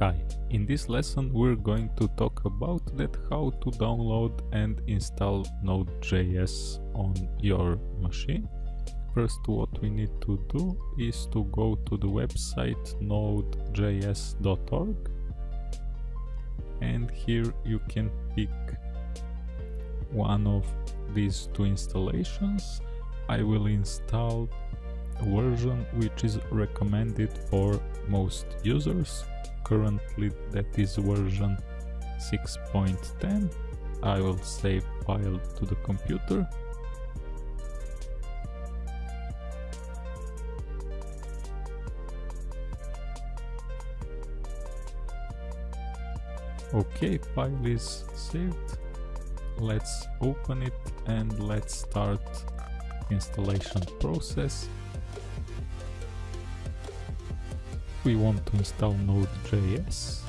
Hi, in this lesson we're going to talk about that how to download and install Node.js on your machine. First what we need to do is to go to the website nodejs.org and here you can pick one of these two installations. I will install a version which is recommended for most users currently that is version 6.10 I will save file to the computer. Okay file is saved. Let's open it and let's start installation process we want to install Node.js,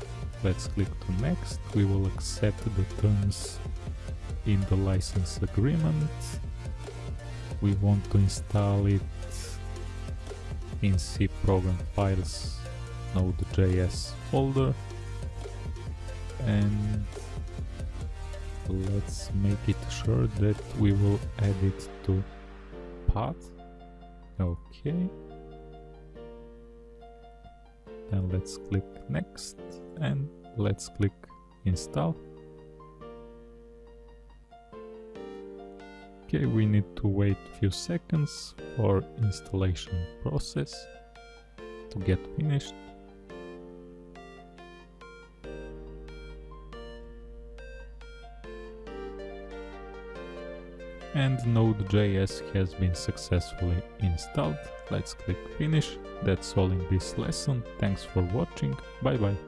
let's click to next. We will accept the terms in the license agreement. We want to install it in C program files Node.js folder and let's make it sure that we will add it to path. Okay then let's click next and let's click install okay we need to wait a few seconds for installation process to get finished and Node.js has been successfully installed. Let's click finish. That's all in this lesson. Thanks for watching. Bye bye.